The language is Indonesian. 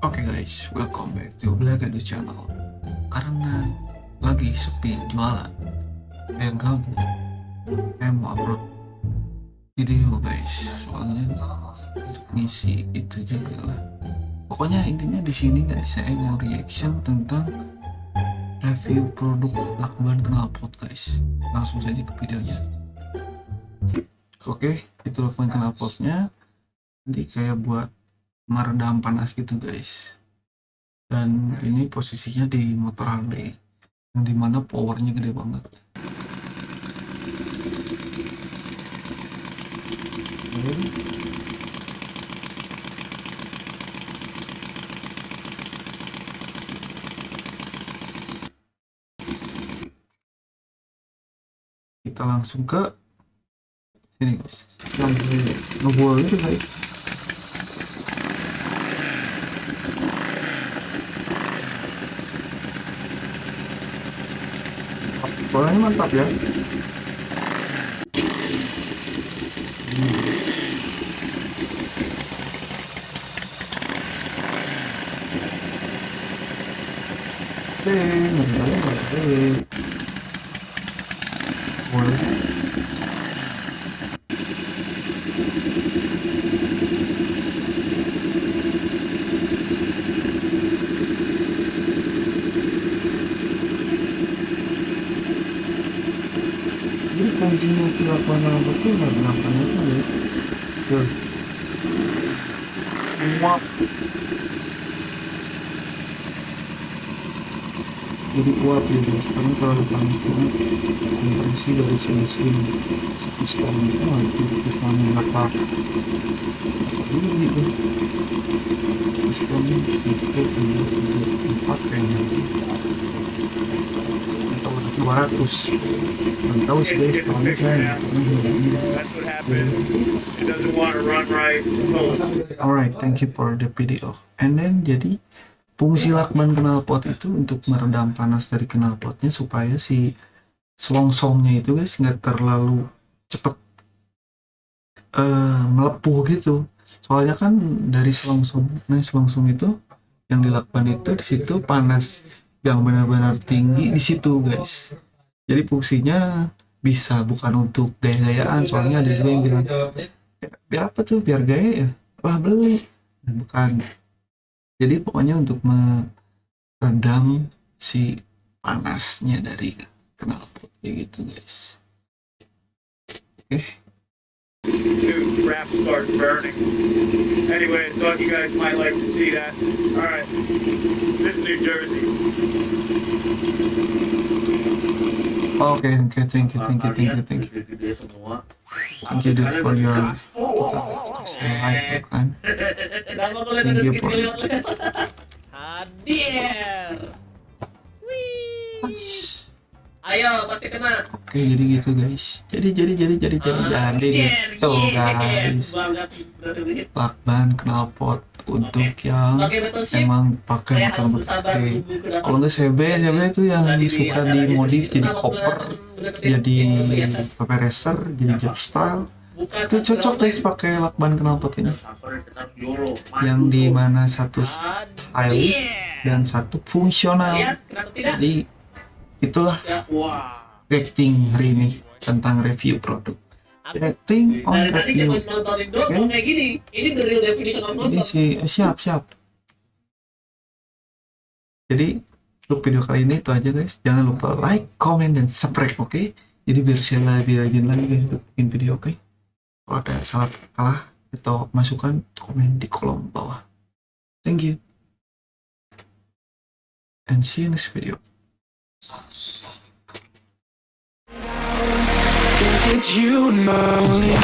Oke okay guys, welcome back to Black Edu Channel. Karena lagi sepi jualan, kayak gabut, saya mau upload video guys. Soalnya untuk itu juga lah. Pokoknya intinya di sini guys saya mau reaction tentang review produk lakban knalpot guys. Langsung saja ke videonya. Oke, okay, itu lakban knalpotnya. Nanti kayak buat meredam panas gitu guys. Dan ini posisinya di motor Harley yang di mana powernya gede banget. Kita langsung ke sini guys. Itu guys Bolanya mantap ya. Boleh. jadi fungsinya silakan apa tuh nggak kenapa itu ya tuh muap jadi uap ya guys sekarang kalau panas banget. Kompresi dari sini sini sistem itu itu sistem apa ini gitu sistem itu empat kayaknya 200 belum tahu sih guys soalnya saya alright thank you for the video. And then jadi fungsi lakban knalpot itu untuk meredam panas dari knalpotnya supaya si selongsongnya itu guys nggak terlalu cepet uh, melepuh gitu. Soalnya kan dari selongsong nah selongsong itu yang dilakban itu di situ panas yang benar-benar tinggi di situ guys. Jadi fungsinya bisa bukan untuk gaya-gayaan soalnya ada juga yang bilang biar apa tuh? Biar gaya ya? Wah beli. Bukan. Jadi pokoknya untuk meredam si panasnya dari knalpot kayak gitu guys. Oke. okay. Dude, wrap starts burning. Anyway, I thought you guys might like to see that. Alright, this is New Jersey. Okay, okay, thank you, thank you, thank you, thank you. Thank you dude, for your kita, kita say like kan. Thank you for Hadir. Ayo, pasti kena. Oke, jadi gitu guys. Jadi jadi jadi jadi jadi Ah, jadi gitu. guys. Lakban knalpot untuk yang emang pakai motor kedatangan Kalau nggak CB, CB itu yang suka dimodif jadi koper, jadi bener- bener- pakai racer, jadi jet style. Bukan Itu cocok guys pakai lakban knalpot ini. Yang di mana satu stylish dan satu fungsional. Jadi itulah Ya, rating hari ini tentang review produk. Rating on Dari tadi cuma review. kalau kayak gini. Ini the real definition of Ini nonton. sih siap siap. Jadi untuk video kali ini itu aja guys. Jangan lupa like, comment, dan subscribe, oke? Jadi biar saya lebih rajin lagi guys untuk bikin video, oke? Kalau ada salah kalah atau masukan, komen di kolom bawah. Thank you. And see you next video. Cause it's you and only.